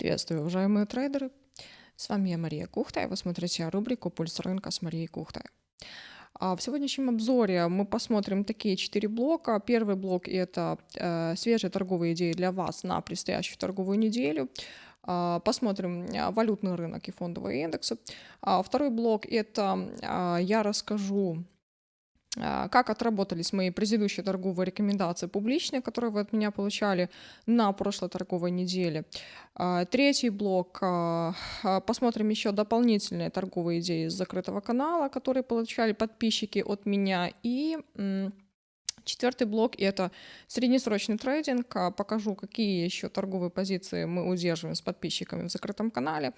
Приветствую, уважаемые трейдеры! С вами я, Мария Кухта, и вы смотрите рубрику «Пульс рынка» с Марией Кухтой. А в сегодняшнем обзоре мы посмотрим такие четыре блока. Первый блок – это э, свежие торговые идеи для вас на предстоящую торговую неделю. А, посмотрим э, валютный рынок и фондовые индексы. А второй блок – это а, я расскажу как отработались мои предыдущие торговые рекомендации публичные, которые вы от меня получали на прошлой торговой неделе. А, третий блок. А, посмотрим еще дополнительные торговые идеи из закрытого канала, которые получали подписчики от меня. И Четвертый блок – это среднесрочный трейдинг. Покажу, какие еще торговые позиции мы удерживаем с подписчиками в закрытом канале,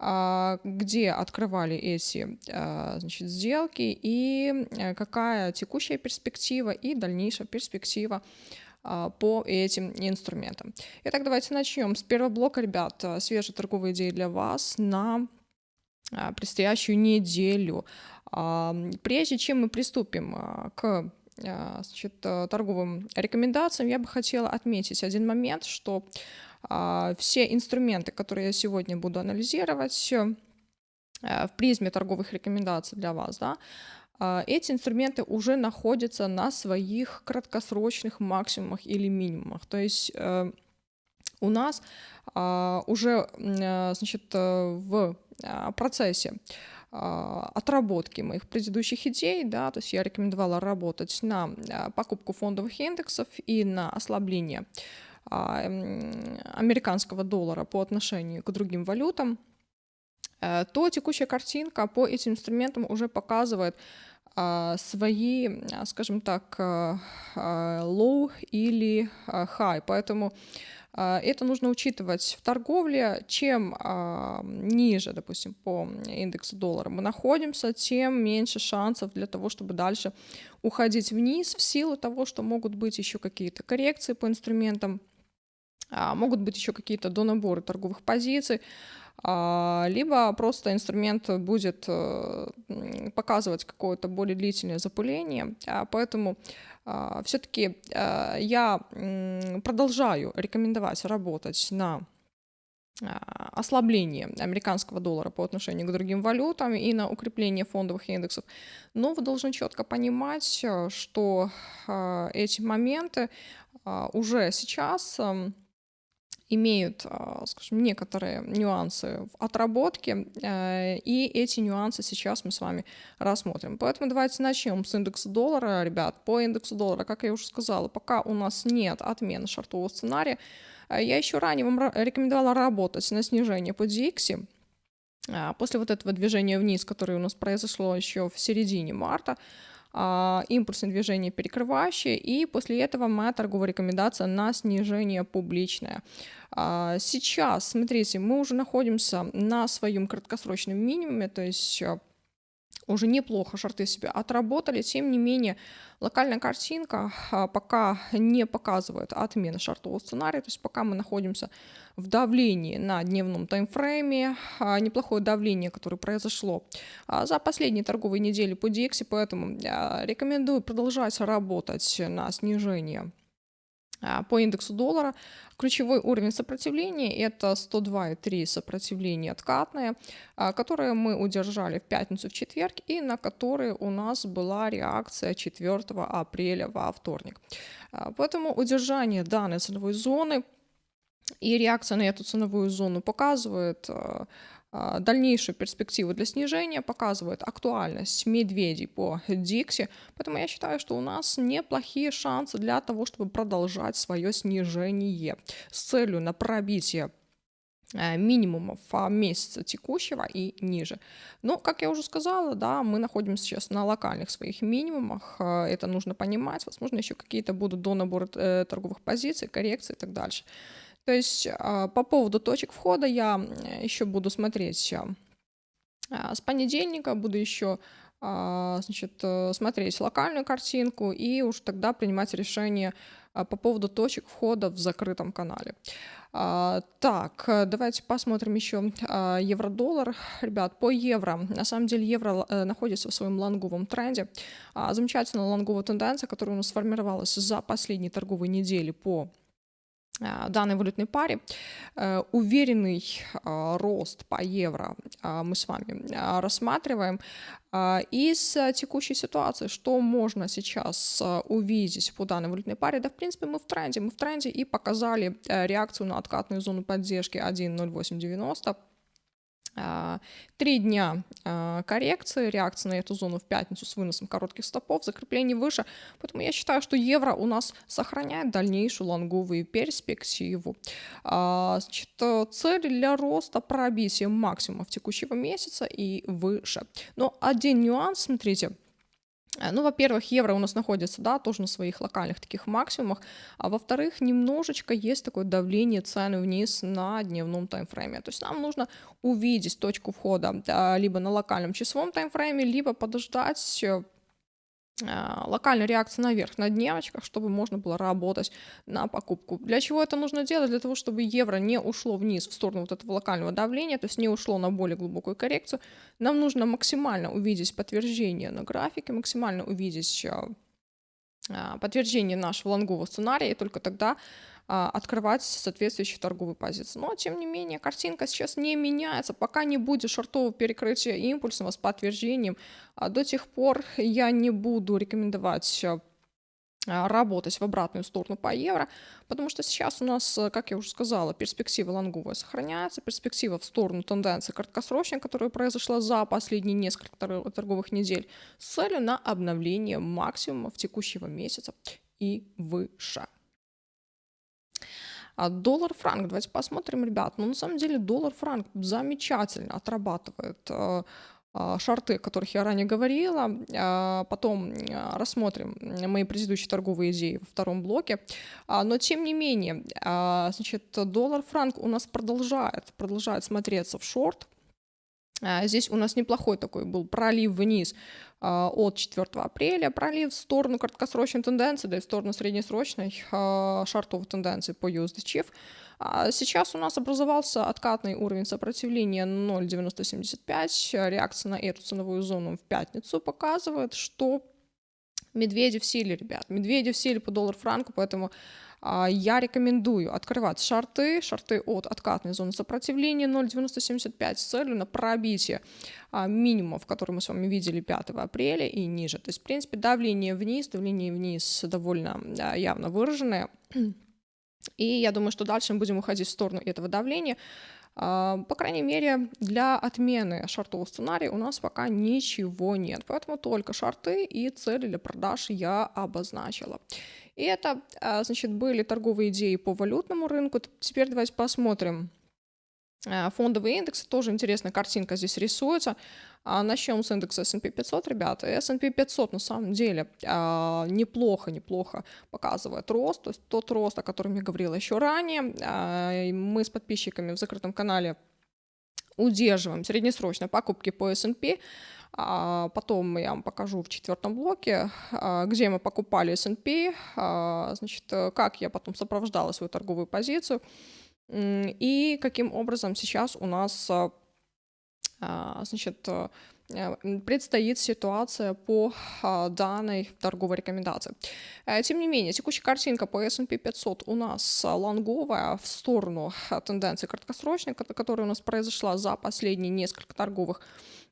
а, где открывали эти а, значит, сделки и э, какая текущая перспектива и дальнейшая перспектива а, по этим инструментам. Итак, давайте начнем с первого блока, ребят. Свежие торговые идеи для вас на предстоящую неделю. Прежде чем мы приступим к а, значит, э, торговым рекомендациям, я бы хотела отметить один момент, что а, все инструменты, которые я сегодня буду анализировать э, в призме торговых рекомендаций для вас, да, а, эти инструменты уже находятся на своих краткосрочных максимумах или минимумах. То есть э, у нас уже значит, в процессе а, отработки моих предыдущих идей, да, то есть я рекомендовала работать на а, покупку фондовых индексов и на ослабление а, американского доллара по отношению к другим валютам, э, то текущая картинка по этим инструментам уже показывает свои, скажем так, low или high. Поэтому а, это нужно учитывать в торговле. Чем а, ниже, допустим, по индексу доллара мы находимся, тем меньше шансов для того, чтобы дальше уходить вниз в силу того, что могут быть еще какие-то коррекции по инструментам, а, могут быть еще какие-то донаборы торговых позиций, либо просто инструмент будет э, показывать какое-то более длительное запыление. Поэтому а, все-таки а, я продолжаю рекомендовать работать на а, ослабление американского доллара по отношению к другим валютам и на укрепление фондовых индексов. Но вы должны четко понимать, что эти моменты уже сейчас имеют, а, скажем, некоторые нюансы в отработке, э, и эти нюансы сейчас мы с вами рассмотрим. Поэтому давайте начнем с индекса доллара, ребят. По индексу доллара, как я уже сказала, пока у нас нет отмены шартового сценария, э, я еще ранее вам рекомендовала работать на снижение по DX. А, после вот этого движения вниз, которое у нас произошло еще в середине марта, а, импульсное движение перекрывающее, и после этого моя торговая рекомендация на снижение публичное. А, сейчас, смотрите, мы уже находимся на своем краткосрочном минимуме, то есть а, уже неплохо шорты себя отработали, тем не менее локальная картинка пока не показывает отмены шортового сценария, то есть пока мы находимся в давлении на дневном таймфрейме, неплохое давление, которое произошло за последние торговые недели по DX, поэтому рекомендую продолжать работать на снижение а, по индексу доллара. Ключевой уровень сопротивления – это 102,3 сопротивление откатное, а, которое мы удержали в пятницу, в четверг, и на которые у нас была реакция 4 апреля во вторник. А, поэтому удержание данной ценовой зоны и реакция на эту ценовую зону показывает а, дальнейшую перспективу для снижения, показывает актуальность медведей по Дикси. Поэтому я считаю, что у нас неплохие шансы для того, чтобы продолжать свое снижение с целью на пробитие э, минимумов месяца текущего и ниже. Но, как я уже сказала, да, мы находимся сейчас на локальных своих минимумах, э, это нужно понимать, возможно, еще какие-то будут до набора э, торговых позиций, коррекции и так дальше. То есть а, по поводу точек входа я еще буду смотреть а, с понедельника, буду еще а, значит, э, смотреть локальную картинку и уж тогда принимать решение по поводу точек входа в закрытом канале. Так, давайте посмотрим еще евро-доллар. Ребят, по евро. На самом деле евро э, находится в своем лонговом тренде. Замечательная лонговая тенденция, которая у нас сформировалась за последние торговые недели по а, данной валютной паре. Э, уверенный а, рост по евро мы с вами рассматриваем. Из текущей ситуации, что можно сейчас увидеть по данной валютной паре? Да, в принципе, мы в тренде. Мы в тренде и показали э, реакцию на откатную зону поддержки 1.0890 а, три дня а, коррекции, реакции на эту зону в пятницу с выносом коротких стопов, закрепление выше. Поэтому я считаю, что евро у нас сохраняет дальнейшую лонговую перспективу. А, значит, цель для роста пробитие максимумов текущего месяца и выше. Но один нюанс, смотрите, ну, во-первых, евро у нас находится, да, тоже на своих локальных таких максимумах, а во-вторых, немножечко есть такое давление цены вниз на дневном таймфрейме. То есть нам нужно увидеть точку входа да, либо на локальном часовом таймфрейме, либо подождать а, локальная реакция наверх на дневочках, чтобы можно было работать на покупку. Для чего это нужно делать? Для того, чтобы евро не ушло вниз в сторону вот этого локального давления, то есть не ушло на более глубокую коррекцию. Нам нужно максимально увидеть подтверждение на графике, максимально увидеть а, а, подтверждение нашего лонгового сценария, и только тогда открывать соответствующие торговые позиции. Но, тем не менее, картинка сейчас не меняется. Пока не будет шортового перекрытия импульсного с подтверждением, а, до тех пор я не буду рекомендовать а, работать в обратную сторону по евро, потому что сейчас у нас, как я уже сказала, перспектива лонговая сохраняется, перспектива в сторону тенденции краткосрочной, которая произошла за последние несколько торговых недель, с целью на обновление максимумов текущего месяца и выше. А доллар-франк, давайте посмотрим, ребят. Ну, на самом деле, доллар-франк замечательно отрабатывает э, э, шарты, о которых я ранее говорила. А, потом э, рассмотрим мои предыдущие торговые идеи во втором блоке. А, но тем не менее, значит, доллар-франк у нас продолжает, продолжает смотреться в шорт. Здесь у нас неплохой такой был пролив вниз а, от 4 апреля, пролив в сторону краткосрочной тенденции, да и в сторону среднесрочной а, шартовой тенденции по USD Chief. А сейчас у нас образовался откатный уровень сопротивления 0.9075. Реакция на эту ценовую зону в пятницу показывает, что медведи в силе, ребят. Медведи в силе по доллар-франку, поэтому а, я рекомендую открывать шарты, шарты от откатной зоны сопротивления 0,9075 с целью на пробитие а, минимумов, которые мы с вами видели 5 апреля и ниже. То есть, в принципе, давление вниз, давление вниз довольно явно выраженное. И я думаю, что дальше мы будем уходить в сторону этого давления. А, по крайней мере, для отмены шартового сценария у нас пока ничего нет. Поэтому только шарты и цели для продаж я обозначила. И это, а, значит, были торговые идеи по валютному рынку. Теперь давайте посмотрим а, фондовые индексы. Тоже интересная картинка здесь рисуется. А, начнем с индекса S&P 500, ребята. S&P 500 на самом деле неплохо, неплохо показывает рост. То есть тот рост, о котором я говорила еще ранее. Мы с подписчиками в закрытом канале удерживаем среднесрочно покупки по S&P. А потом я вам покажу в четвертом блоке, а, где мы покупали S&P, а, значит, как я потом сопровождала свою торговую позицию и каким образом сейчас у нас, а, значит, предстоит ситуация по данной торговой рекомендации. Э, тем не менее, текущая картинка по S&P 500 у нас лонговая в сторону тенденции краткосрочной, которая у нас произошла за последние несколько торговых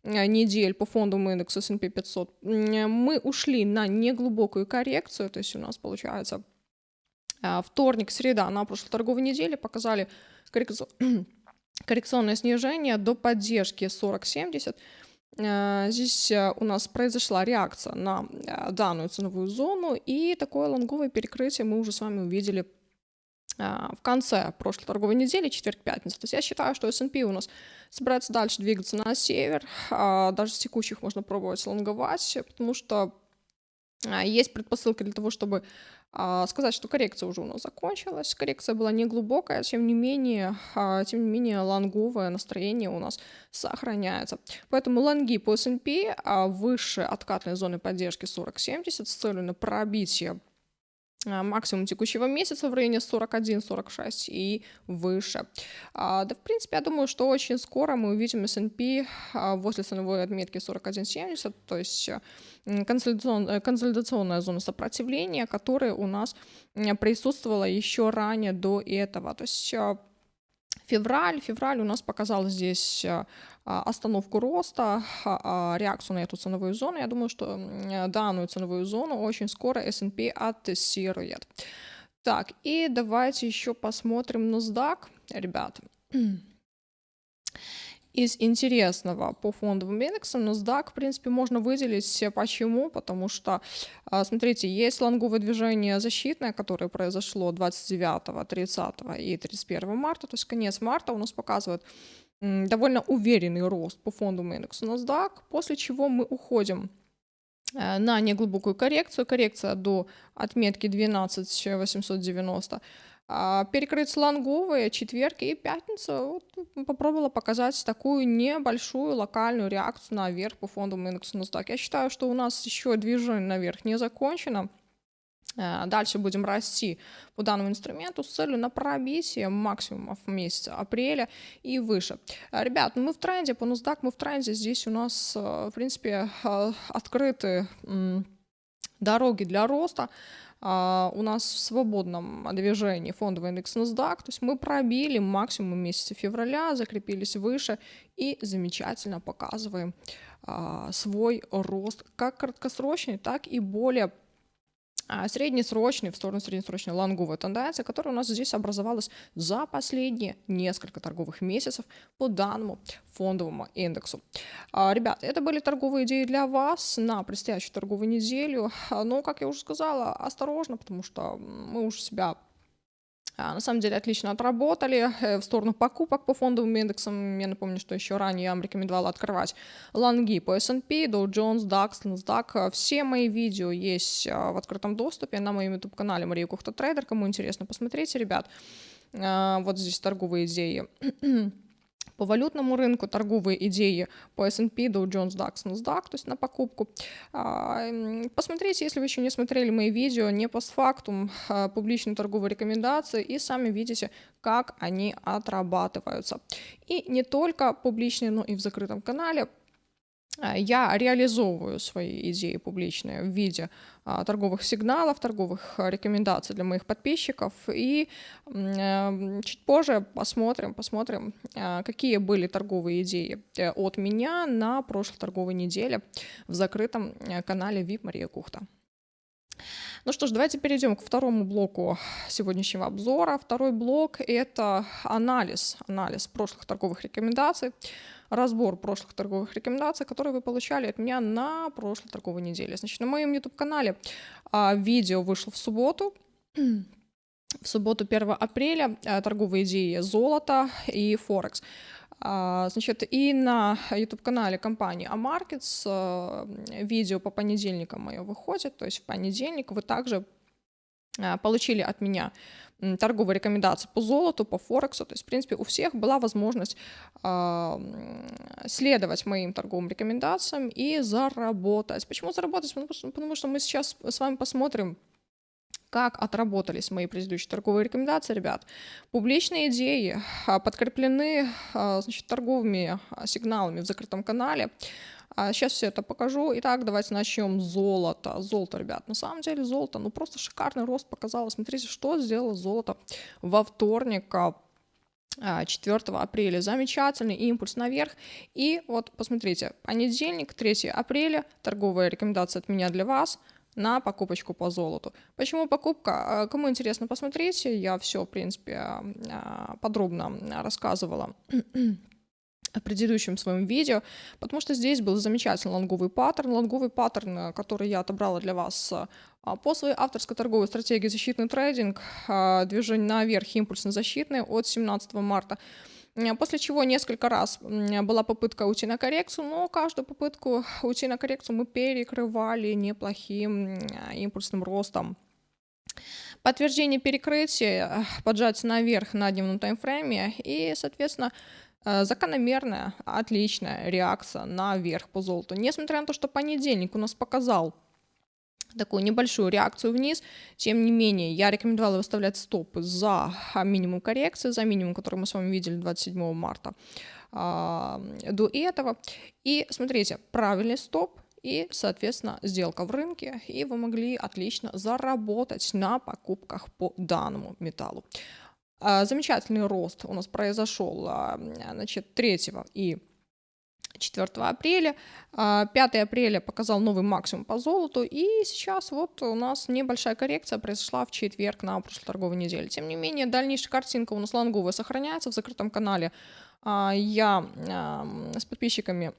Э, недель по фондовому индексу S&P 500 мы ушли на неглубокую коррекцию, то есть у нас получается э, вторник, среда на прошлой торговой неделе показали коррекционное снижение до поддержки 40-70. Э, здесь у нас произошла реакция на данную ценовую зону, и такое лонговое перекрытие мы уже с вами увидели в конце прошлой торговой недели, четверг-пятница. То есть я считаю, что S&P у нас собирается дальше двигаться на север. Даже с текущих можно пробовать лонговать, потому что есть предпосылки для того, чтобы сказать, что коррекция уже у нас закончилась. Коррекция была не глубокая, тем не менее, тем не менее лонговое настроение у нас сохраняется. Поэтому лонги по S&P выше откатной зоны поддержки 40-70 с целью на пробитие а, максимум текущего месяца в районе 41-46 и выше. А, да, в принципе, я думаю, что очень скоро мы увидим S&P а, возле ценовой отметки 41.70, то есть консолидационная, э, консолидационная зона сопротивления, которая у нас присутствовала еще ранее до этого. То есть февраль, февраль у нас показал здесь остановку роста, реакцию на эту ценовую зону. Я думаю, что данную ценовую зону очень скоро S&P оттестирует. Так, и давайте еще посмотрим NASDAQ, ребят. Из интересного по фондовым индексам NASDAQ, в принципе, можно выделить. Почему? Потому что, смотрите, есть лонговое движение защитное, которое произошло 29, 30 и 31 марта, то есть конец марта у нас показывает довольно уверенный рост по фондовому индексу NASDAQ, после чего мы уходим на неглубокую коррекцию, коррекция до отметки 12890, а, перекрыть слонговые четверг и пятница вот, попробовала показать такую небольшую локальную реакцию наверх по фондовому индексу NASDAQ. Я считаю, что у нас еще движение наверх не закончено. Э, дальше будем расти по данному инструменту с целью на пробитие максимумов месяца апреля и выше. Э, ребят, ну мы в тренде, по NASDAQ мы в тренде, здесь у нас, э, в принципе, открыты дороги для роста. У нас в свободном движении фондовый индекс NASDAQ, то есть мы пробили максимум месяца февраля, закрепились выше и замечательно показываем свой рост как краткосрочный, так и более а, среднесрочный, в сторону среднесрочной лонговой тенденции, которая у нас здесь образовалась за последние несколько торговых месяцев по данному фондовому индексу. А, ребят, это были торговые идеи для вас на предстоящую торговую неделю. Но, как я уже сказала, осторожно, потому что мы уже себя на самом деле отлично отработали э, в сторону покупок по фондовым индексам. Я напомню, что еще ранее я вам рекомендовала открывать лонги по S&P, Dow Jones, DAX, NASDAQ. Все мои видео есть а, в открытом доступе на моем YouTube-канале Мария Кухта Трейдер. Кому интересно, посмотрите, ребят. А, вот здесь торговые идеи. По валютному рынку торговые идеи по S&P, Dow Jones, DAX, NASDAQ, то есть на покупку. А, посмотрите, если вы еще не смотрели мои видео, не постфактум, а, публичные торговые рекомендации, и сами видите, как они отрабатываются. И не только публичные, но и в закрытом канале я реализовываю свои идеи публичные в виде а, торговых сигналов, торговых а, рекомендаций для моих подписчиков. И э, чуть позже посмотрим, посмотрим, какие были торговые идеи э, от меня на прошлой торговой неделе в закрытом э, канале VIP Мария Кухта. Ну что ж, давайте перейдем к второму блоку сегодняшнего обзора. Второй блок — это анализ, анализ прошлых торговых рекомендаций, разбор прошлых торговых рекомендаций, которые вы получали от меня на прошлой торговой неделе. Значит, на моем YouTube-канале а, видео вышло в субботу, в субботу 1 апреля а, торговые идеи золота и Форекс. А, значит, и на YouTube-канале компании Amarkets а, видео по понедельникам мое выходит, то есть в понедельник вы также а, получили от меня торговые рекомендации по золоту, по Форексу. То есть, в принципе, у всех была возможность следовать моим торговым рекомендациям и заработать. Почему заработать? Потому что мы сейчас с вами посмотрим, как отработались мои предыдущие торговые рекомендации, ребят. Публичные идеи а, подкреплены а, значит, торговыми а, сигналами в закрытом канале. Сейчас все это покажу. Итак, давайте начнем с золота. Золото, ребят, на самом деле золото, ну просто шикарный рост показало. Смотрите, что сделало золото во вторник, 4 апреля. Замечательный импульс наверх. И вот посмотрите, понедельник, 3 апреля, торговая рекомендация от меня для вас – на покупочку по золоту. Почему покупка? А, кому интересно, посмотрите. Я все, в принципе, а, подробно рассказывала в предыдущем своем видео, потому что здесь был замечательный лонговый паттерн, лонговый паттерн, который я отобрала для вас а, по своей авторской торговой стратегии защитный трейдинг, движение наверх импульсно-защитный от 17 марта. После чего несколько раз была попытка уйти на коррекцию, но каждую попытку уйти на коррекцию мы перекрывали неплохим импульсным ростом. Подтверждение перекрытия, поджатие наверх на дневном таймфрейме и, соответственно, э, закономерная, отличная реакция наверх по золоту. Несмотря на то, что понедельник у нас показал такую небольшую реакцию вниз. Тем не менее, я рекомендовала выставлять стопы за минимум коррекции, за минимум, который мы с вами видели 27 марта а, до этого. И смотрите, правильный стоп и, соответственно, сделка в рынке, и вы могли отлично заработать на покупках по данному металлу. А, замечательный рост у нас произошел а, значит, 3 и 4 апреля. 5 а, апреля показал новый максимум по золоту, и сейчас вот у нас небольшая коррекция произошла в четверг на прошлой торговой неделе. Тем не менее, дальнейшая картинка у нас лонговая сохраняется в закрытом канале. А, я с подписчиками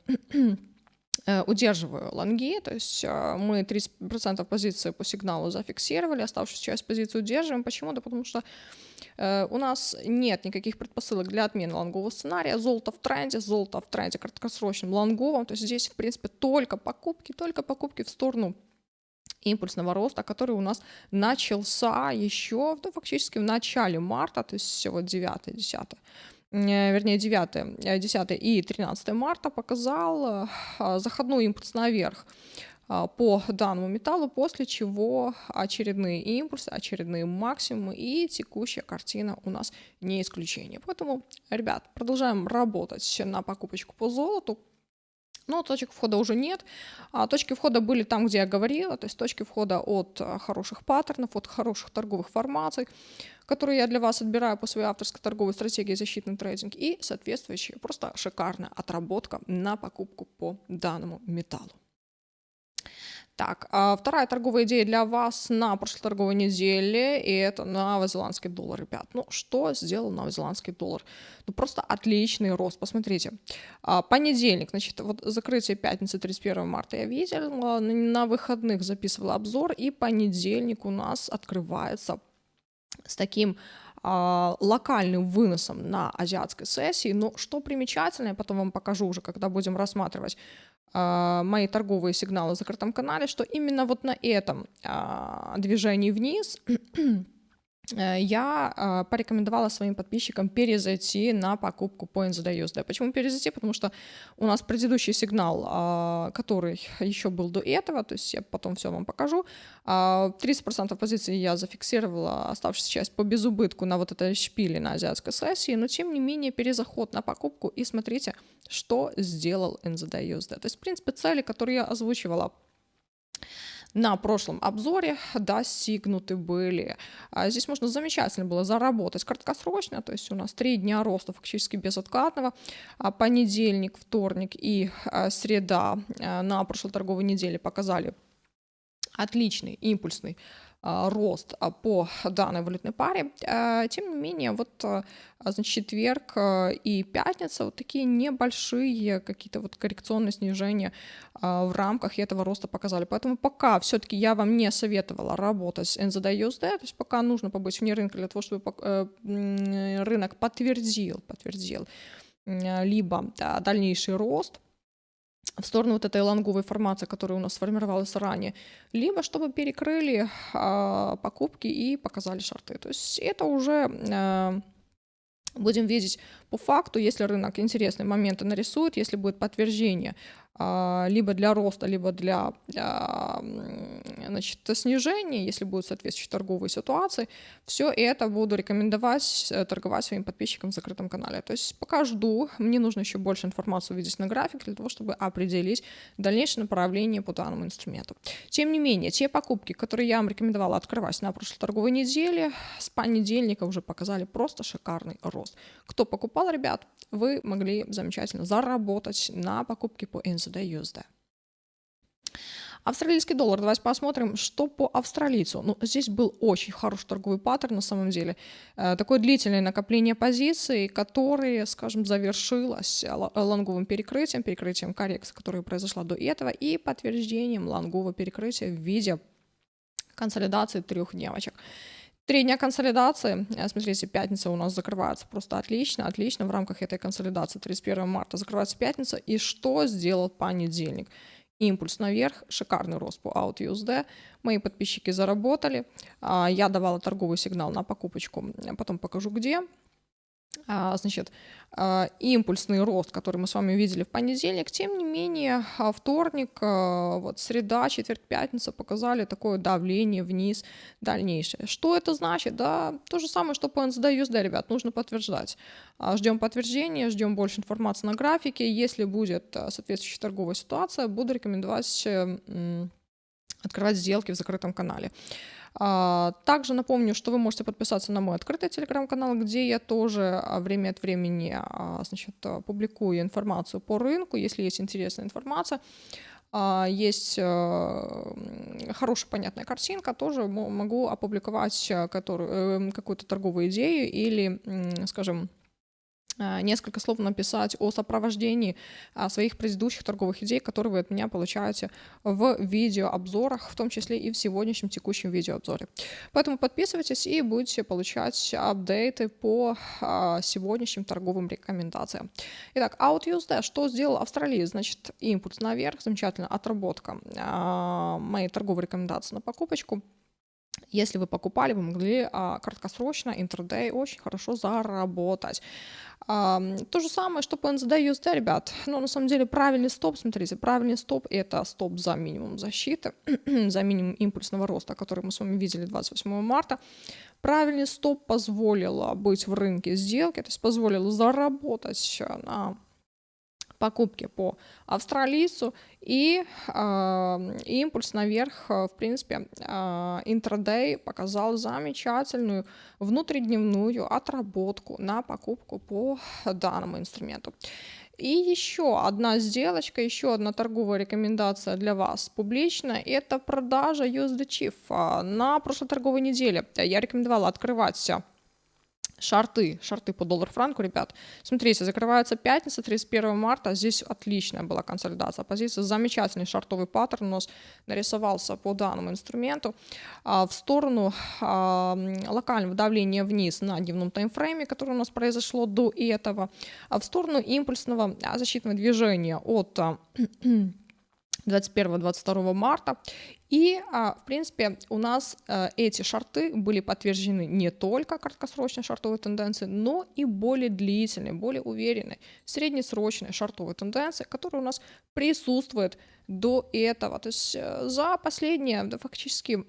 э, удерживаю лонги, то есть а, мы 30% позиции по сигналу зафиксировали, оставшуюся часть позиции удерживаем. Почему? Да потому что у нас нет никаких предпосылок для отмены лонгового сценария. Золото в тренде, золото в тренде краткосрочном лонговом. То есть здесь, в принципе, только покупки, только покупки в сторону импульсного роста, который у нас начался еще ну, фактически в начале марта, то есть вот 9 10 э, вернее 9, 10 э, и 13 марта показал заходной импульс наверх по данному металлу, после чего очередные импульсы, очередные максимумы и текущая картина у нас не исключение. Поэтому, ребят, продолжаем работать на покупочку по золоту. Но точек входа уже нет. А точки входа были там, где я говорила, то есть точки входа от а, хороших паттернов, от хороших торговых формаций, которые я для вас отбираю по своей авторской торговой стратегии защитный трейдинг и соответствующая просто шикарная отработка на покупку по данному металлу. Так, а вторая торговая идея для вас на прошлой торговой неделе, и это новозеландский доллар, ребят. Ну, что сделал новозеландский доллар? Ну, просто отличный рост, посмотрите. А, понедельник, значит, вот закрытие пятницы 31 марта я видела, на выходных записывала обзор, и понедельник у нас открывается с таким локальным выносом на азиатской сессии. Но что примечательно, я потом вам покажу уже, когда будем рассматривать а, мои торговые сигналы в закрытом канале, что именно вот на этом а, движении вниз я а, порекомендовала своим подписчикам перезайти на покупку по NZD Почему перезайти? Потому что у нас предыдущий сигнал, а, который еще был до этого, то есть я потом все вам покажу, 30% а, позиции я зафиксировала, оставшуюся часть по безубытку на вот этой шпиле на азиатской сессии, но тем не менее перезаход на покупку и смотрите, что сделал NZD То есть, в принципе, цели, которые я озвучивала на прошлом обзоре достигнуты были. А здесь можно замечательно было заработать краткосрочно, то есть у нас три дня роста фактически безоткатного, а понедельник, вторник и а, среда на прошлой торговой неделе показали отличный импульсный рост а, по данной валютной паре. А, тем не менее, вот значит, четверг и пятница вот такие небольшие какие-то вот коррекционные снижения в рамках этого роста показали. Поэтому пока все-таки я вам не советовала работать с NZD USD, то есть пока нужно побыть вне рынка для того, чтобы э, рынок подтвердил, подтвердил либо да, дальнейший рост – в сторону вот этой лонговой формации, которая у нас сформировалась ранее, либо чтобы перекрыли а, покупки и показали шарты. То есть это уже а, будем видеть по факту, если рынок интересные моменты нарисует, если будет подтверждение а, либо для роста, либо для, для значит, снижения, если будут соответствующие торговые ситуации, все это буду рекомендовать э, торговать своим подписчикам в закрытом канале. То есть пока жду, мне нужно еще больше информации увидеть на график для того, чтобы определить дальнейшее направление по данному инструменту. Тем не менее, те покупки, которые я вам рекомендовала открывать на прошлой торговой неделе, с понедельника уже показали просто шикарный рост. Кто покупал, ребят, вы могли замечательно заработать на покупке по NZ сюда USD. Австралийский доллар, давайте посмотрим, что по австралийцу. Ну, здесь был очень хороший торговый паттерн на самом деле. Э, такое длительное накопление позиций, которое, скажем, завершилось лонговым перекрытием, перекрытием коррекции, которая произошла до этого, и подтверждением лонгового перекрытия в виде консолидации трех дневочек. Три дня консолидации. Э, смотрите, пятница у нас закрывается просто отлично, отлично. В рамках этой консолидации 31 марта закрывается пятница. И что сделал понедельник? Импульс наверх, шикарный рост по OutUSD. Мои подписчики заработали. А, я давала торговый сигнал на покупочку, потом покажу где. А, значит, а, импульсный рост, который мы с вами видели в понедельник, тем не менее а, вторник, вот среда, четверг, пятница показали такое давление вниз дальнейшее. Что это значит? Да, то же самое, что по NZD USD, ребят, нужно подтверждать. Ждем подтверждения, ждем больше информации на графике. Если будет соответствующая торговая ситуация, буду рекомендовать открывать сделки в закрытом канале. А, также напомню, что вы можете подписаться на мой открытый телеграм-канал, где я тоже а, время от времени а, значит, публикую информацию по рынку, если есть интересная информация. Есть хорошая понятная картинка, тоже могу опубликовать э, какую-то торговую идею или, скажем, несколько слов написать о сопровождении а, своих предыдущих торговых идей, которые вы от меня получаете в видеообзорах, в том числе и в сегодняшнем текущем видеообзоре. Поэтому подписывайтесь и будете получать апдейты по а, сегодняшним торговым рекомендациям. Итак, OutUSD, что сделал Австралия? Значит, импульс наверх, замечательно, отработка моей торговой рекомендации на покупочку. Если вы покупали, вы могли а, краткосрочно, интрадей очень хорошо заработать. А, то же самое, что по NZD USD, ребят. Но на самом деле правильный стоп, смотрите, правильный стоп это стоп за минимум защиты, за минимум импульсного роста, который мы с вами видели 28 марта. Правильный стоп позволил быть в рынке сделки, то есть позволил заработать на покупки по австралийцу и э, импульс наверх, в принципе, э, интрадей показал замечательную внутридневную отработку на покупку по данному инструменту. И еще одна сделочка, еще одна торговая рекомендация для вас публичная, это продажа USD Chief. На прошлой торговой неделе я рекомендовала открывать Шарты, шарты по доллар-франку, ребят. Смотрите, закрывается пятница, 31 марта. Здесь отличная была консолидация позиции. Замечательный шартовый паттерн у нас нарисовался по данному инструменту. А, в сторону а, локального давления вниз на дневном таймфрейме, которое у нас произошло до этого. А в сторону импульсного защитного движения от 21-22 марта. И, а, в принципе, у нас э, эти шарты были подтверждены не только краткосрочной шартовой тенденцией, но и более длительной, более уверенной, среднесрочной шартовой тенденцией, которая у нас присутствует до этого. То есть э, за последние, да, фактически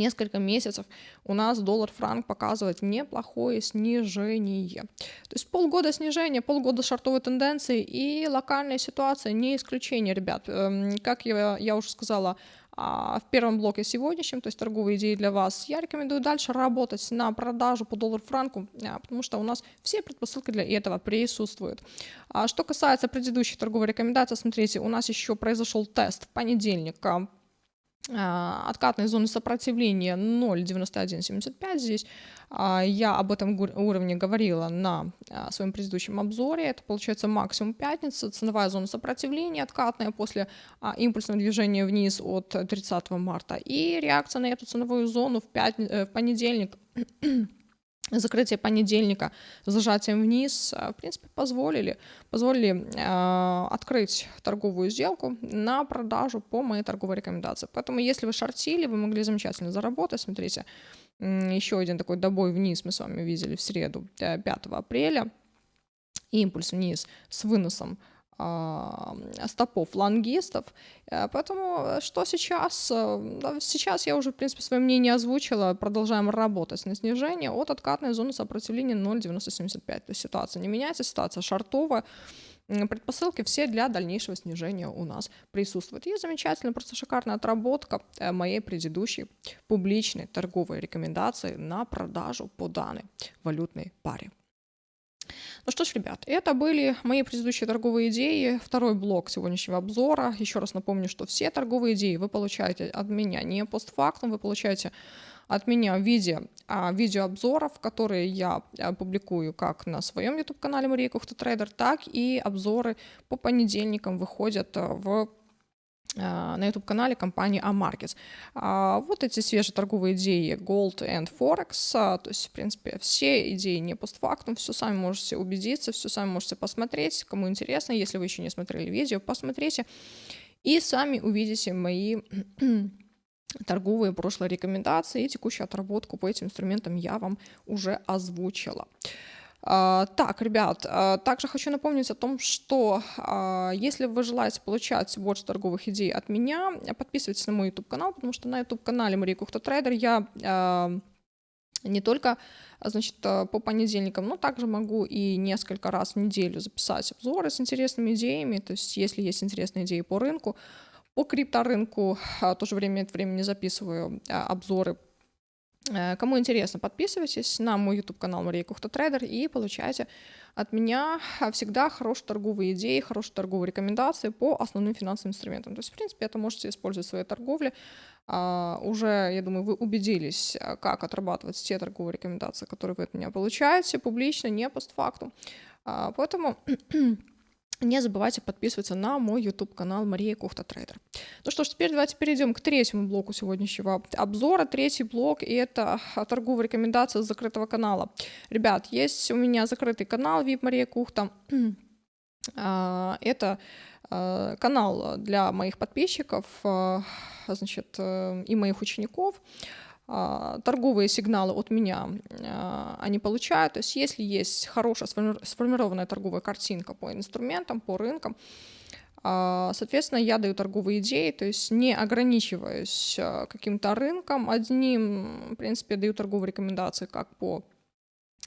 несколько месяцев у нас доллар-франк показывает неплохое снижение. То есть полгода снижения, полгода шартовой тенденции и локальная ситуация не исключение, ребят. Эм, как я, я уже сказала, а, в первом блоке сегодняшнем, то есть торговые идеи для вас, я рекомендую дальше работать на продажу по доллар-франку, а, потому что у нас все предпосылки для этого присутствуют. А что касается предыдущих торговых рекомендаций, смотрите, у нас еще произошел тест в понедельник откатной зоны сопротивления 0,9175 здесь. А, я об этом уровне говорила на а, своем предыдущем обзоре. Это получается максимум пятницы, ценовая зона сопротивления откатная после импульсного движения вниз от 30 марта. И реакция на эту ценовую зону в, пятни... Э, в понедельник закрытие понедельника с зажатием вниз, э, в принципе, позволили, позволили э, открыть торговую сделку на продажу по моей торговой рекомендации. Поэтому, если вы шортили, вы могли замечательно заработать. Смотрите, еще один такой добой вниз мы с вами видели в среду, 5 э, апреля. Импульс вниз с выносом стопов лонгистов. Э, поэтому э, что сейчас? Э, сейчас я уже, в принципе, свое мнение озвучила. Продолжаем работать на снижение от откатной зоны сопротивления 0,975. То есть ситуация не меняется, ситуация шартовая. Предпосылки все для дальнейшего снижения у нас присутствуют. И замечательно, просто шикарная отработка моей предыдущей публичной торговой рекомендации на продажу по данной валютной паре. Ну что ж, ребят, это были мои предыдущие торговые идеи. Второй блок сегодняшнего обзора. Еще раз напомню, что все торговые идеи вы получаете от меня не постфактум, вы получаете от меня в виде а, видеообзоров, которые я а, публикую как на своем YouTube-канале Мария Кухта Трейдер, так и обзоры по понедельникам выходят а, в на YouTube-канале компании Amarkets. А вот эти свежие торговые идеи Gold and Forex, а, то есть, в принципе, все идеи не постфактум, все сами можете убедиться, все сами можете посмотреть, кому интересно, если вы еще не смотрели видео, посмотрите, и сами увидите мои торговые прошлые рекомендации и текущую отработку по этим инструментам я вам уже озвучила. А, так, ребят, а, также хочу напомнить о том, что а, если вы желаете получать больше торговых идей от меня, подписывайтесь на мой YouTube-канал, потому что на YouTube-канале Мария Кухта Трейдер я не только значит, по понедельникам, но также могу и несколько раз в неделю записать обзоры с интересными идеями, то есть если есть интересные идеи по рынку, по крипторынку, тоже время от времени записываю обзоры кому интересно, подписывайтесь на мой YouTube-канал Мария Кухта Трейдер и получайте от меня всегда хорошие торговые идеи, хорошие торговые рекомендации по основным финансовым инструментам. То есть, в принципе, это можете использовать в своей торговле. А, уже, я думаю, вы убедились, как отрабатывать те торговые рекомендации, которые вы от меня получаете, публично, не постфактум. А, поэтому не забывайте подписываться на мой YouTube-канал Мария Кухта Трейдер. Ну что ж, теперь давайте перейдем к третьему блоку сегодняшнего обзора. Третий блок — это торговая рекомендация закрытого канала. Ребят, есть у меня закрытый канал VIP Мария Кухта. А, это а, канал для моих подписчиков а, значит, э, и моих учеников. А, торговые сигналы от меня а, они получают. То есть если есть хорошая сформированная торговая картинка по инструментам, по рынкам, а, Соответственно, я даю торговые идеи, то есть не ограничиваюсь каким-то рынком одним. В принципе, даю торговые рекомендации как по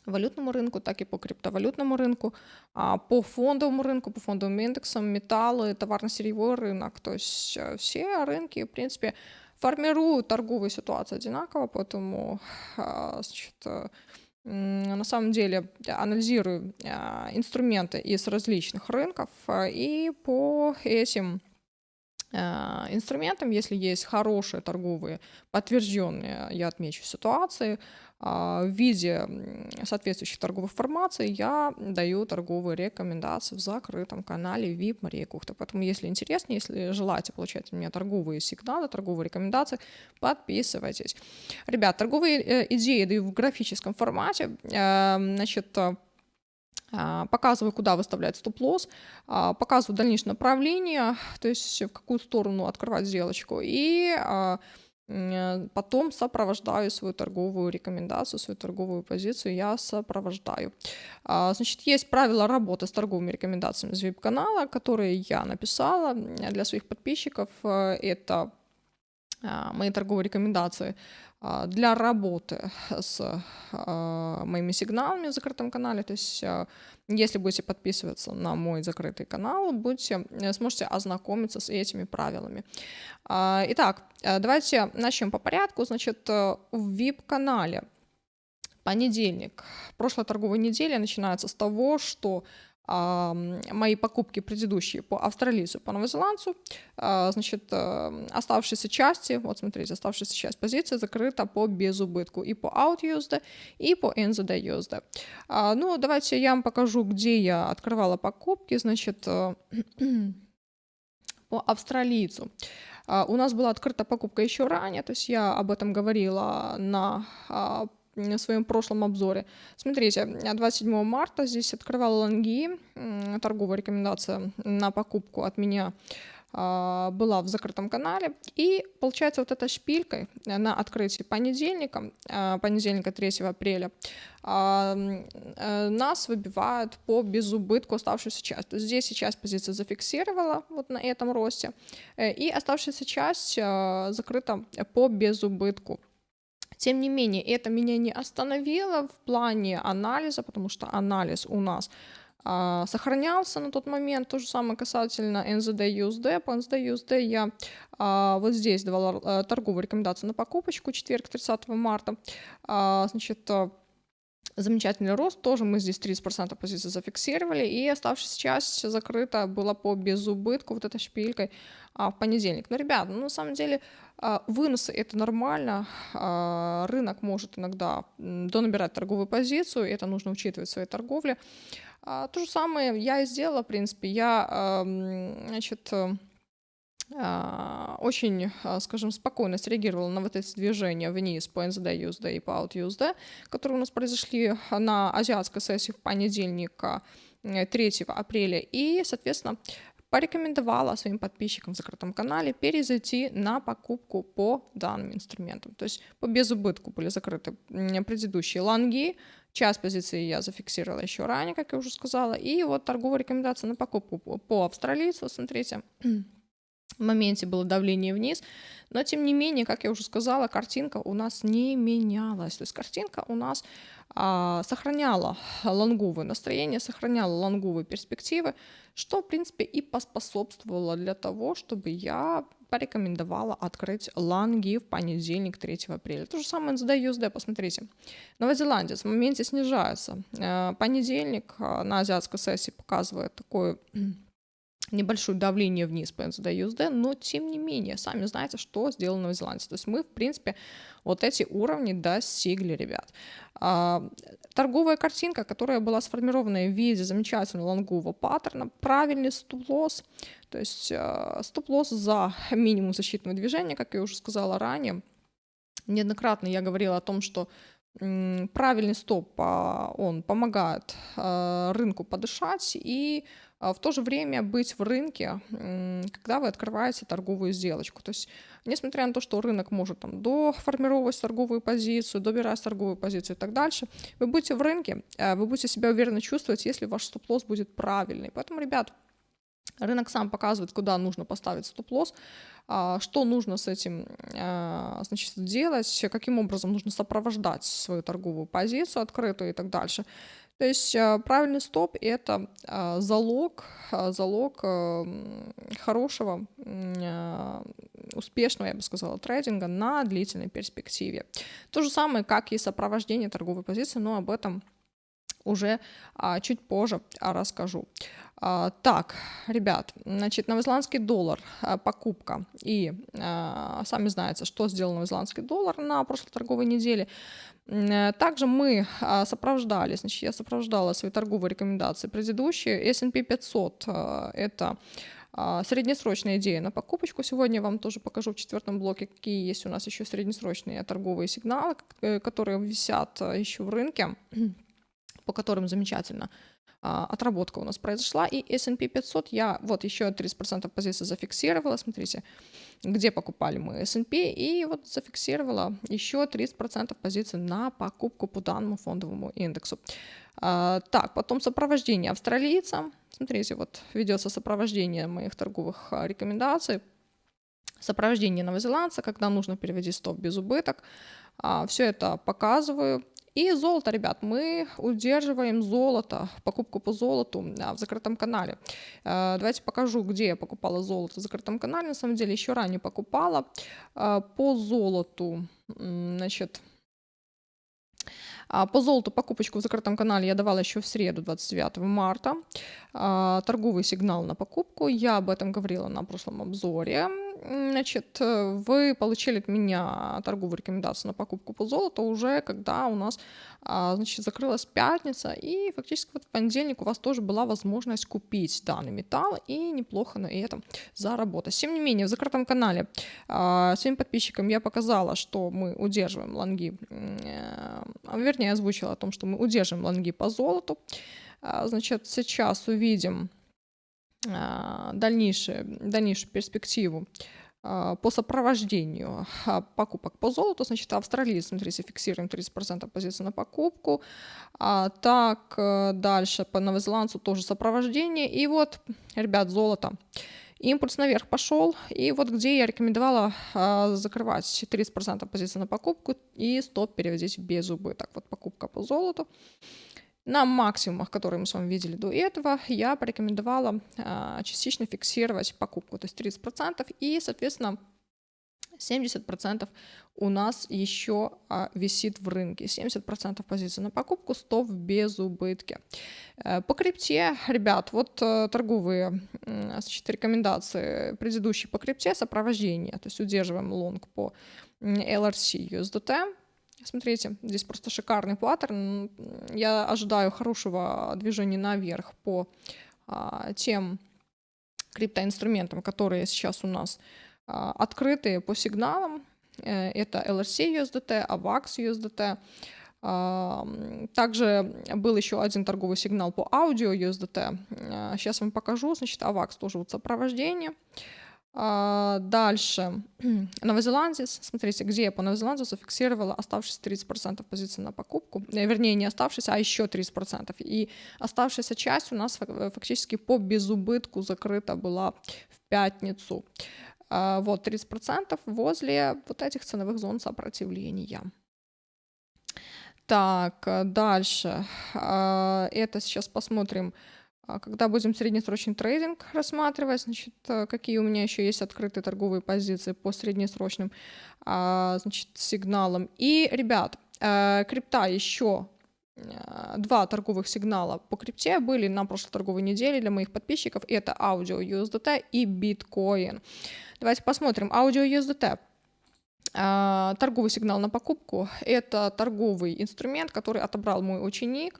валютному рынку, так и по криптовалютному рынку, по фондовому рынку, по фондовым индексам, металлы, товарно-сырьевой рынок. То есть все рынки, в принципе, формируют торговую ситуацию одинаково, поэтому а, значит, э, на самом деле анализирую а, инструменты из различных рынков, а, и по этим инструментам, если есть хорошие торговые, подтвержденные, я отмечу ситуации, а, в виде соответствующих торговых формаций я даю торговые рекомендации в закрытом канале VIP Мария Кухта. Поэтому, если интересно, если желаете получать у меня торговые сигналы, торговые рекомендации, подписывайтесь. Ребят, торговые э, идеи даю в графическом формате. Э, значит, э, показываю, куда выставлять стоп-лосс, показываю дальнейшее направление, то есть в какую сторону открывать сделочку, и Э, потом сопровождаю свою торговую рекомендацию, свою торговую позицию, я сопровождаю. А, значит, есть правила работы с торговыми рекомендациями из веб-канала, которые я написала для своих подписчиков. Э, это а, мои торговые рекомендации а, для работы с а, моими сигналами в закрытом канале. То есть, а, если будете подписываться на мой закрытый канал, будете, э, сможете ознакомиться с этими правилами. Итак, э, давайте начнем по порядку. Значит, э, в VIP-канале понедельник, прошлая торговая неделя начинается с того, что мои покупки предыдущие по австралийцу, по новозеландцу, а, значит, э, оставшиеся части, вот смотрите, оставшаяся часть позиции закрыта по безубытку и по out и по NZD USD. А, ну, давайте я вам покажу, где я открывала покупки, значит, э, по австралийцу. А, у нас была открыта покупка еще ранее, то есть я об этом говорила на в своем прошлом обзоре. Смотрите, 27 марта здесь открывал лонги, торговая рекомендация на покупку от меня а, была в закрытом канале. И получается вот эта шпилька на открытии понедельника, а, понедельника 3 апреля, а, э, нас выбивают по безубытку оставшуюся часть. Здесь сейчас позиция зафиксировала вот на этом росте, э, и оставшаяся часть закрыта по безубытку. Тем не менее, это меня не остановило в плане анализа, потому что анализ у нас а, сохранялся на тот момент. То же самое касательно NZD USD. По NZD USD я а, вот здесь давала а, торговую рекомендацию на покупочку четверг 30 марта. А, значит, а, замечательный рост, тоже мы здесь 30% позиции зафиксировали, и оставшаяся часть закрыта была по безубытку вот этой шпилькой а, в понедельник. Но, ребят, ну, на самом деле а, выносы это нормально, а, рынок может иногда донабирать торговую позицию, это нужно учитывать в своей торговле. А, то же самое я и сделала, в принципе, я, а, значит, а, очень, а, скажем, спокойно среагировала на вот эти движения вниз по NZD USD и по Out USD, которые у нас произошли на азиатской сессии в понедельник 3 апреля. И, соответственно, порекомендовала своим подписчикам в закрытом канале перезайти на покупку по данным инструментам. То есть по безубытку были закрыты предыдущие лонги, Час позиции я зафиксировала еще ранее, как я уже сказала. И вот торговая рекомендация на покупку по австралийцу, смотрите, моменте было давление вниз, но тем не менее, как я уже сказала, картинка у нас не менялась. То есть картинка у нас а, сохраняла лонговое настроение, сохраняла лонговые перспективы, что, в принципе, и поспособствовало для того, чтобы я порекомендовала открыть лонги в понедельник 3 апреля. То же самое NZD USD, посмотрите. Новая Зеландия в моменте снижается. Э, понедельник э, на азиатской сессии показывает такое небольшое давление вниз по NZD USD, но тем не менее, сами знаете, что сделано Новая Зеландия. То есть мы, в принципе, вот эти уровни достигли, ребят. А, торговая картинка, которая была сформирована в виде замечательного лонгового паттерна, правильный стоп-лосс, то есть а, стоп-лосс за минимум защитного движения, как я уже сказала ранее. Неоднократно я говорила о том, что правильный стоп, а, он помогает рынку подышать и в то же время быть в рынке, когда вы открываете торговую сделочку. То есть, несмотря на то, что рынок может там доформировать торговую позицию, добирать торговую позицию и так дальше, вы будете в рынке, вы будете себя уверенно чувствовать, если ваш стоп-лосс будет правильный. Поэтому, ребят, Рынок сам показывает, куда нужно поставить стоп-лосс, а, что нужно с этим а, значит, делать, каким образом нужно сопровождать свою торговую позицию открытую и так дальше. То есть а, правильный стоп – это залог, залог хорошего, успешного, я бы сказала, трейдинга на длительной перспективе. То же самое, как и сопровождение торговой позиции, но об этом уже чуть позже расскажу. А, так, ребят, значит, новозеландский доллар, а, покупка. И а, сами знаете, что сделал новозеландский доллар на прошлой торговой неделе. Э, также мы сопровождали, значит, я сопровождала свои торговые рекомендации предыдущие. S&P 500 – это среднесрочная идея на покупочку. Сегодня я вам тоже покажу в четвертом блоке, какие есть у нас еще среднесрочные торговые сигналы, э, которые висят еще в рынке, по которым замечательно а, отработка у нас произошла, и S&P 500 я вот еще 30% позиций зафиксировала, смотрите, где покупали мы S&P, и вот зафиксировала еще 30% позиций на покупку по данному фондовому индексу. А, так, потом сопровождение австралийца, смотрите, вот ведется сопровождение моих торговых а, рекомендаций, сопровождение новозеландца, когда нужно переводить стоп без убыток, все это показываю, и золото, ребят, мы удерживаем золото, покупку по золоту в закрытом канале. Э, давайте покажу, где я покупала золото в закрытом канале. На самом деле еще ранее покупала э, по золоту, значит, а, по золоту покупочку в закрытом канале я давала еще в среду, 29 марта. А, торговый сигнал на покупку. Я об этом говорила на прошлом обзоре. Значит, вы получили от меня торговую рекомендацию на покупку по золоту уже, когда у нас а, значит, закрылась пятница, и фактически вот в понедельник у вас тоже была возможность купить данный металл и неплохо на этом заработать. Тем не менее, в закрытом канале своим подписчикам я показала, что мы удерживаем лонги, э, вернее, озвучила о том, что мы удерживаем лонги по золоту. А, значит, сейчас увидим а, дальнейшую, дальнейшую перспективу а, по сопровождению покупок по золоту, значит, Австралии, смотрите, фиксируем 30% позиции на покупку, а так э, дальше по новозеландцу тоже сопровождение, и вот, ребят, золото, импульс наверх пошел, и вот где я рекомендовала а, закрывать 30% позиции на покупку и стоп переводить без убыток, вот покупка по золоту, на максимумах, которые мы с вами видели до этого, я порекомендовала а, частично фиксировать покупку, то есть 30%, и, соответственно, 70% у нас еще а, висит в рынке. 70% позиций на покупку, 100 в безубытке. Э, по крипте, ребят, вот э, торговые значит, рекомендации предыдущие по крипте, сопровождение, то есть удерживаем лонг по LRC USDT, Смотрите, здесь просто шикарный паттерн. Я ожидаю хорошего движения наверх по а, тем криптоинструментам, которые сейчас у нас а, открыты по сигналам. Э, это LRC USDT, AVAX USDT. Также был еще один торговый сигнал по аудио USDT. Сейчас вам покажу. Значит, AVAX тоже вот сопровождение. А, дальше. Новозеландец. Смотрите, где я по новозеландцу зафиксировала оставшиеся 30% позиций на покупку. Э, вернее, не оставшиеся, а еще 30%. И оставшаяся часть у нас фактически по безубытку закрыта была в пятницу. А, вот 30% возле вот этих ценовых зон сопротивления. Так, э, дальше. А, это сейчас посмотрим, когда будем среднесрочный трейдинг рассматривать, значит, э, какие у меня еще есть открытые торговые позиции по среднесрочным а, значит, сигналам. И, ребят, э, крипта еще два торговых сигнала по крипте были на прошлой торговой неделе для моих подписчиков. Это аудио USDT и биткоин. Давайте посмотрим. Аудио USDT. А, торговый сигнал на покупку – это торговый инструмент, который отобрал мой ученик.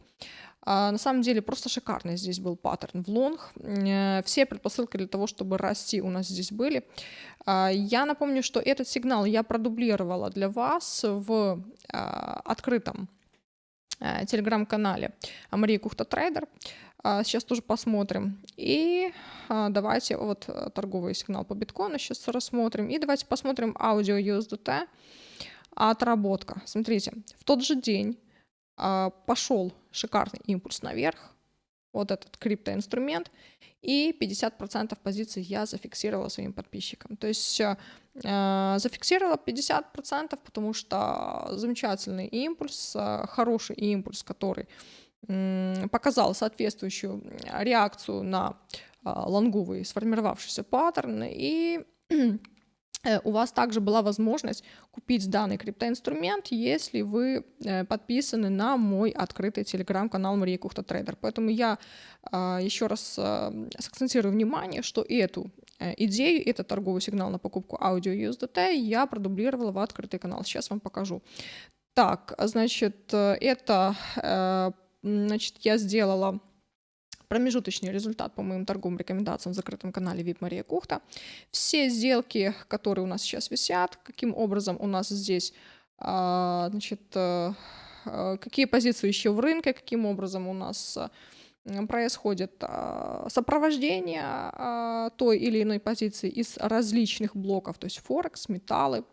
А, на самом деле просто шикарный здесь был паттерн в лонг. Э, все предпосылки для того, чтобы расти у нас здесь были. А, я напомню, что этот сигнал я продублировала для вас в открытом э, телеграм-канале Мария Кухта Трейдер. Сейчас тоже посмотрим. И давайте вот э, торговый сигнал по биткоину сейчас рассмотрим. И давайте посмотрим AUDIO USDT отработка. Смотрите, в тот же день пошел шикарный импульс наверх, вот этот криптоинструмент, и 50% позиций я зафиксировала своим подписчикам. То есть э, зафиксировала 50%, потому что замечательный импульс, э, хороший импульс, который показал соответствующую реакцию на а, лонговый сформировавшийся паттерн, и э, у вас также была возможность купить данный криптоинструмент, если вы э, подписаны на мой открытый телеграм-канал Мария Кухта Трейдер. Поэтому я а, еще раз а, сакцентирую внимание, что эту э, идею, этот торговый сигнал на покупку аудио USDT я продублировала в открытый канал. Сейчас вам покажу. Так, значит, это Значит, я сделала промежуточный результат по моим торговым рекомендациям в закрытом канале VIP Мария Кухта. Все сделки, которые у нас сейчас висят, каким образом у нас здесь, а, значит, э, э, какие позиции еще в рынке, каким образом у нас э, происходит а, сопровождение а, той или иной позиции из различных блоков, то есть Форекс, металлы,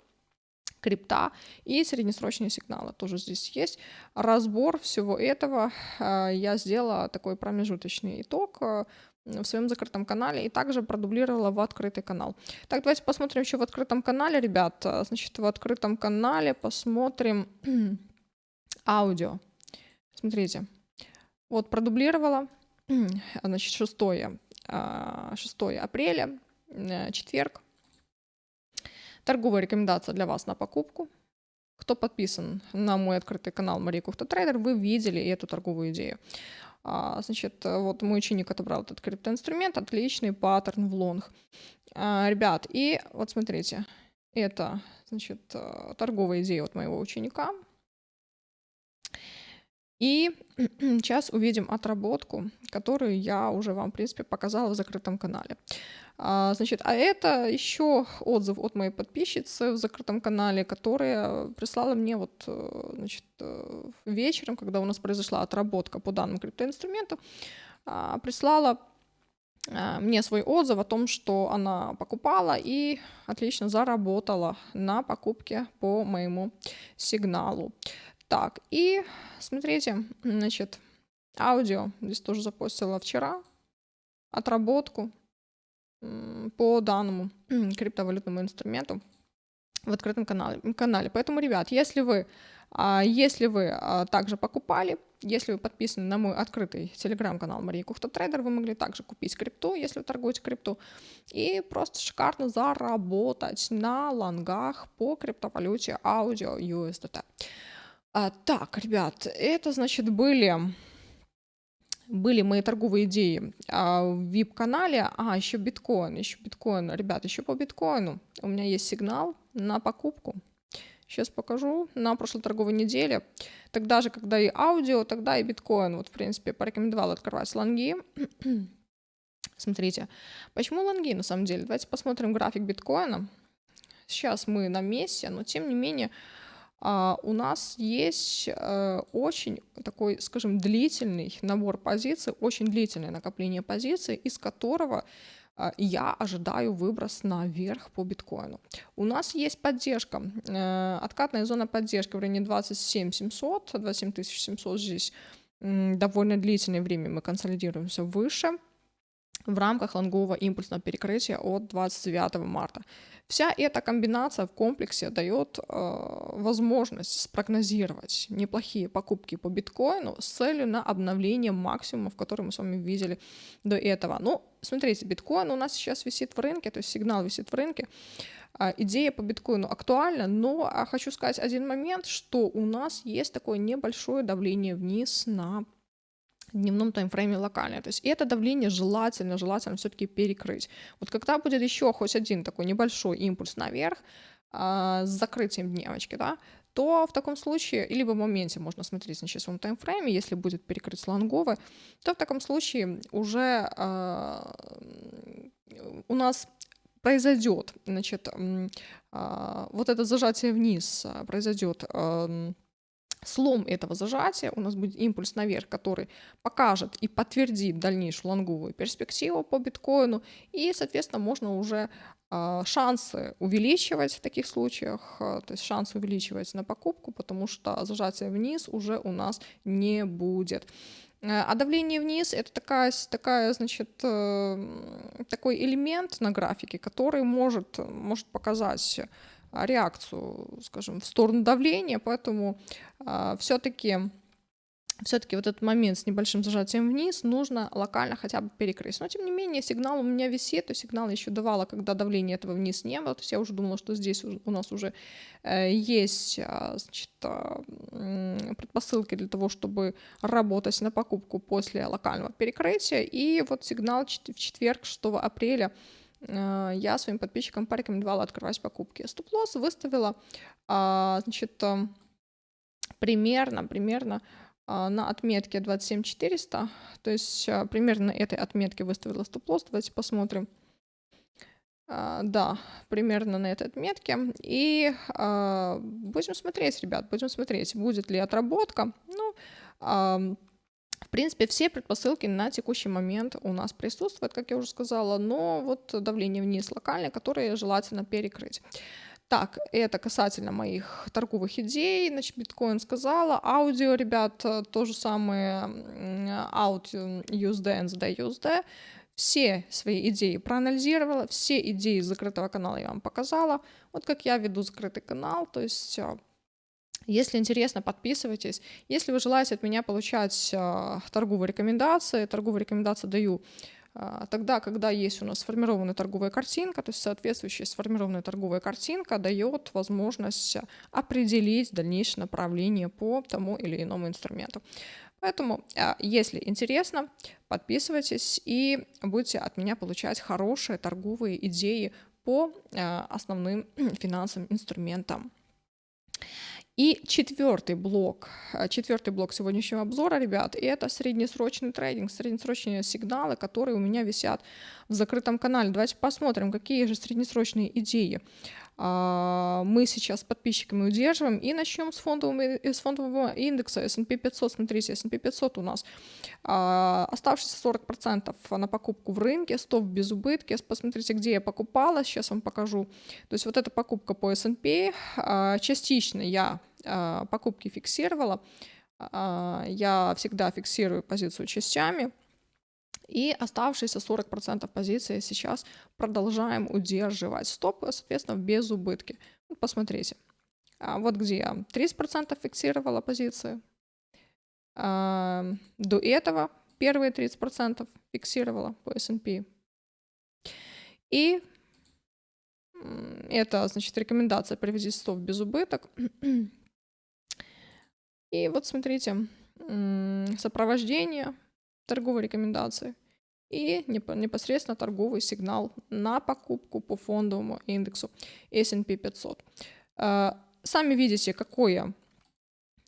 крипта и среднесрочные сигналы тоже здесь есть. Разбор всего этого а, я сделала такой промежуточный итог а, в своем закрытом канале и также продублировала в открытый канал. Так, давайте посмотрим еще в открытом канале, ребят. А, значит, в открытом канале посмотрим аудио. Смотрите, вот продублировала, значит, 6, 6 апреля, э, четверг, Торговая рекомендация для вас на покупку. Кто подписан на мой открытый канал Мария Кухта Трейдер, вы видели эту торговую идею. А, значит, вот мой ученик отобрал этот криптоинструмент, отличный паттерн в лонг. А, ребят, и вот смотрите, это, значит, торговая идея от моего ученика. И сейчас увидим отработку, которую я уже вам, в принципе, показала в закрытом канале. А, значит, а это еще отзыв от моей подписчицы в закрытом канале, которая прислала мне вот, э, значит, э, вечером, когда у нас произошла отработка по данному криптоинструменту, а, прислала а, мне свой отзыв о том, что она покупала и отлично заработала на покупке по моему сигналу. Так, и смотрите, значит, аудио здесь тоже запостила вчера, отработку по данному криптовалютному инструменту в открытом канале. канале. Поэтому, ребят, если вы, а, если вы а, также покупали, если вы подписаны на мой открытый телеграм-канал Мария Кухта Трейдер, вы могли также купить крипту, если вы торгуете крипту, и просто шикарно заработать на лонгах по криптовалюте аудио USDT. А, так, ребят, это, значит, были были мои торговые идеи а, в VIP-канале. А, еще биткоин, еще биткоин. Ребят, еще по биткоину. У меня есть сигнал на покупку. Сейчас покажу. На прошлой торговой неделе. Тогда же, когда и аудио, тогда и биткоин. Вот, в принципе, порекомендовал открывать лонги. Смотрите. Почему лонги, на самом деле? Давайте посмотрим график биткоина. Сейчас мы на месте, но тем не менее у нас есть э, очень такой, скажем, длительный набор позиций, очень длительное накопление позиций, из которого а, я ожидаю выброс наверх по биткоину. У нас есть поддержка, э, откатная зона поддержки в районе 27 700, 27 700 здесь довольно длительное время мы консолидируемся выше в рамках лонгового импульсного перекрытия от 29 марта. Вся эта комбинация в комплексе дает э, возможность спрогнозировать неплохие покупки по биткоину с целью на обновление максимумов, которые мы с вами видели до этого. Ну, смотрите, биткоин у нас сейчас висит в рынке, то есть сигнал висит в рынке. Э, идея по биткоину актуальна, но а, хочу сказать один момент, что у нас есть такое небольшое давление вниз на дневном таймфрейме локальное. То есть это давление желательно, желательно все-таки перекрыть. Вот когда будет еще хоть один такой небольшой импульс наверх а, с закрытием дневочки, да, то в таком случае, либо в моменте можно смотреть на часовом таймфрейме, если будет перекрыть слонговый, то в таком случае уже а, у нас произойдет, значит, а, вот это зажатие вниз а, произойдет слом этого зажатия, у нас будет импульс наверх, который покажет и подтвердит дальнейшую лонговую перспективу по биткоину, и, соответственно, можно уже э, шансы увеличивать в таких случаях, э, то есть шансы увеличивать на покупку, потому что зажатие вниз уже у нас не будет. Э, а давление вниз это такая, такая, значит, э, такой элемент на графике, который может, может показать реакцию, скажем, в сторону давления, поэтому э, все-таки все-таки вот этот момент с небольшим зажатием вниз нужно локально хотя бы перекрыть. Но тем не менее сигнал у меня висит, то сигнал я еще давала, когда давления этого вниз не было, то есть я уже думала, что здесь у нас уже э, есть э, значит, предпосылки для того, чтобы работать на покупку после локального перекрытия. И вот сигнал в четверг 6 апреля я своим подписчикам порекомендовала открывать покупки. Стоп-лосс выставила, а, значит, э, примерно, примерно а, на отметке 27400, то есть э, примерно на этой отметке выставила стоп-лосс. Давайте посмотрим. Да, примерно на этой отметке. И будем смотреть, ребят, будем смотреть, будет ли отработка. Ну, принципе, все предпосылки на текущий момент у нас присутствуют, как я уже сказала, но вот давление вниз локальное, которое желательно перекрыть. Так, это касательно моих торговых идей. Значит, биткоин сказала. Аудио, ребят, то же самое. Аудио USD, NZD, USD. Все свои идеи проанализировала, все идеи закрытого канала я вам показала. Вот как я веду закрытый канал, то есть а, если интересно, подписывайтесь. Если вы желаете от меня получать э, торговые рекомендации, торговые рекомендации даю э, тогда, когда есть у нас сформированная торговая картинка, то есть соответствующая сформированная торговая картинка дает возможность определить дальнейшее направление по тому или иному инструменту. Поэтому, э, если интересно, подписывайтесь и будете от меня получать хорошие торговые идеи по основным финансовым инструментам. И четвертый блок, э, четвертый блок сегодняшнего обзора, ребят, это среднесрочный трейдинг, среднесрочные сигналы, которые у меня висят в закрытом канале. Давайте посмотрим, какие же среднесрочные идеи а, мы сейчас с подписчиками удерживаем. И начнем с фондового, с фондового индекса S&P 500. Смотрите, S&P 500 у нас а, оставшиеся 40% на покупку в рынке, стоп без убытки. Посмотрите, где я покупала, сейчас вам покажу. То есть вот эта покупка по S&P, а, частично я покупки фиксировала. Я всегда фиксирую позицию частями. И оставшиеся 40% позиции сейчас продолжаем удерживать. Стоп, соответственно, без убытки. Посмотрите. А вот где я 30% фиксировала позиции. А, до этого первые 30% фиксировала по S&P. И это, значит, рекомендация привести стоп без убыток. И вот смотрите, сопровождение торговой рекомендации и непосредственно торговый сигнал на покупку по фондовому индексу S&P 500. Э, сами видите, какое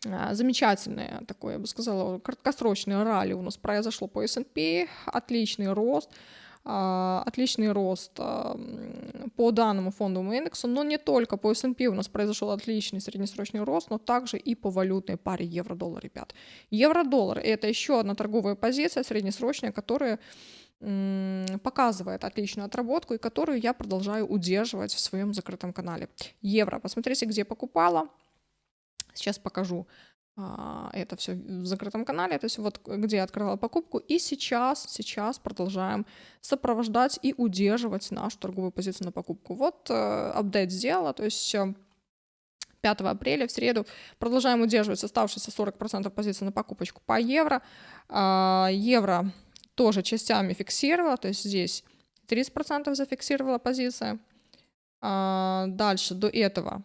э, замечательное такое, я бы сказала, краткосрочное ралли у нас произошло по S&P, отличный рост, а, отличный рост а, по данному фондовому индексу, но не только по S&P у нас произошел отличный среднесрочный рост, но также и по валютной паре евро-доллар, ребят. Евро-доллар – это еще одна торговая позиция среднесрочная, которая показывает отличную отработку и которую я продолжаю удерживать в своем закрытом канале. Евро, посмотрите, где покупала. Сейчас покажу а, это все в закрытом канале, то есть вот где я открывала покупку. И сейчас, сейчас продолжаем сопровождать и удерживать нашу торговую позицию на покупку. Вот э, апдейт сделала, то есть 5 э, апреля в среду продолжаем удерживать оставшиеся 40% позиции на покупочку по евро. А, евро тоже частями фиксировала, то есть здесь 30% зафиксировала позиция. А, дальше до этого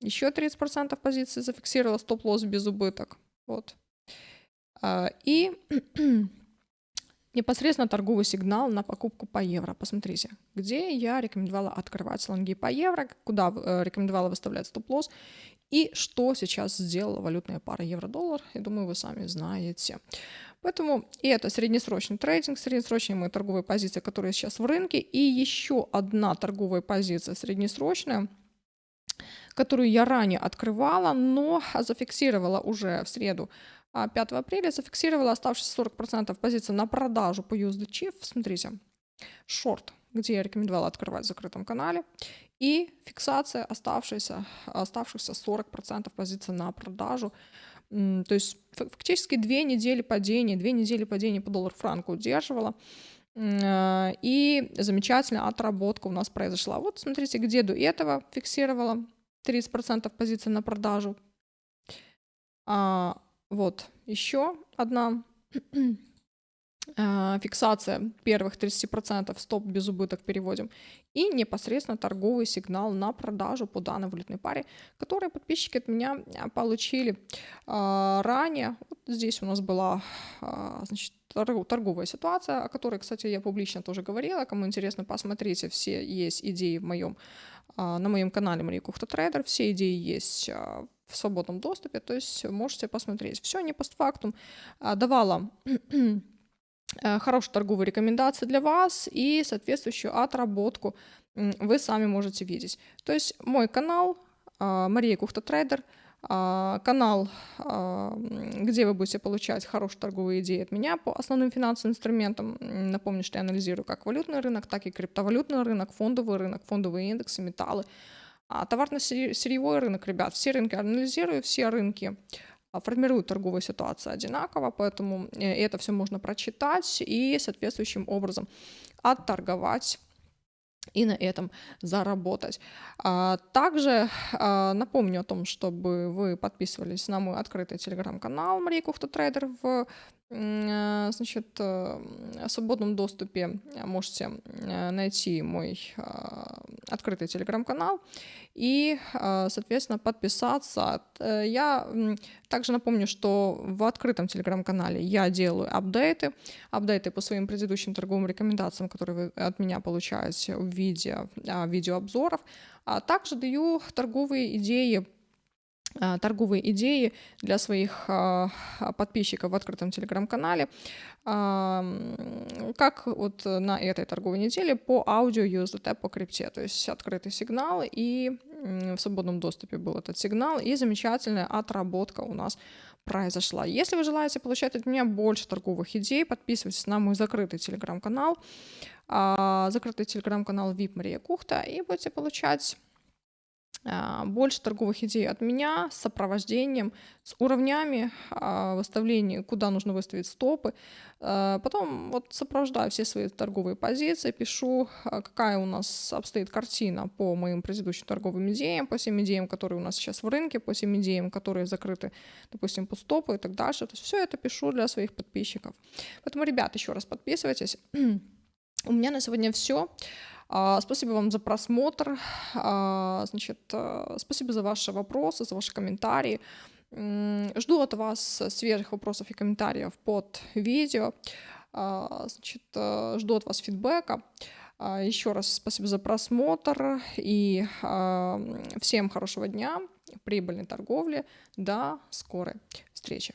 еще 30% позиции зафиксировала стоп-лосс без убыток. Вот. А, и непосредственно торговый сигнал на покупку по евро. Посмотрите, где я рекомендовала открывать лонги по евро, куда э, рекомендовала выставлять стоп-лосс и что сейчас сделала валютная пара евро-доллар. Я думаю, вы сами знаете. Поэтому и это среднесрочный трейдинг, среднесрочные мои торговые позиции, которые сейчас в рынке, и еще одна торговая позиция среднесрочная, которую я ранее открывала, но зафиксировала уже в среду 5 а, апреля, зафиксировала оставшиеся 40% позиций на продажу по USD Смотрите, шорт, где я рекомендовала открывать в закрытом канале, и фиксация оставшихся, оставшихся 40% позиций на продажу то есть фактически две недели падения, две недели падения по доллар-франку удерживала. А, и замечательная отработка у нас произошла. Вот смотрите, где до этого фиксировала 30% позиций на продажу. А, вот еще одна а, фиксация первых 30% стоп без убыток переводим и непосредственно торговый сигнал на продажу по данной валютной паре, которые подписчики от меня а, получили а, ранее. Вот здесь у нас была значит, торговая ситуация, о которой, кстати, я публично тоже говорила. Кому интересно, посмотрите, все есть идеи в моем, на моем канале Мария Кухта Трейдер, все идеи есть в свободном доступе, то есть можете посмотреть. Все не постфактум давала Э, хорошие торговые рекомендации для вас и соответствующую отработку вы сами можете видеть. То есть мой канал а, Мария Кухта Трейдер, а, канал, а, где вы будете получать хорошие торговые идеи от меня по основным финансовым инструментам. Напомню, что я анализирую как валютный рынок, так и криптовалютный рынок, фондовый рынок, фондовые индексы, металлы. А товарно-сырьевой рынок, ребят, все рынки анализирую, все рынки а, формируют торговую ситуацию одинаково, поэтому э, это все можно прочитать и соответствующим образом отторговать и на этом заработать. А, также а, напомню о том, чтобы вы подписывались на мой открытый телеграм-канал Мария Кухта Трейдер в значит, э, свободном доступе можете найти мой открытый телеграм-канал и, соответственно, подписаться. Я также напомню, что в открытом телеграм-канале я делаю апдейты, апдейты по своим предыдущим торговым рекомендациям, которые вы от меня получаете в виде а, видеообзоров, а также даю торговые идеи а, торговые идеи для своих а, подписчиков в открытом телеграм-канале, как вот на этой торговой неделе по аудио USDT по крипте, то есть открытый сигнал и в свободном доступе был этот сигнал, и замечательная отработка у нас произошла. Если вы желаете получать от меня больше торговых идей, подписывайтесь на мой закрытый телеграм-канал, а, закрытый телеграм-канал VIP Мария Кухта, и будете получать больше торговых идей от меня с сопровождением, с уровнями а, выставления, куда нужно выставить стопы. А, потом вот сопровождаю все свои торговые позиции, пишу, какая у нас обстоит картина по моим предыдущим торговым идеям, по всем идеям, которые у нас сейчас в рынке, по всем идеям, которые закрыты, допустим, по стопу и так дальше. То есть все это пишу для своих подписчиков. Поэтому, ребят, еще раз подписывайтесь. У меня на сегодня все. А, спасибо вам за просмотр. А, значит, э, спасибо за ваши вопросы, за ваши комментарии. Жду от вас свежих вопросов и комментариев под видео. А, значит, жду от вас фидбэка. Еще раз спасибо за просмотр и всем хорошего дня, прибыльной торговли. До скорой встречи.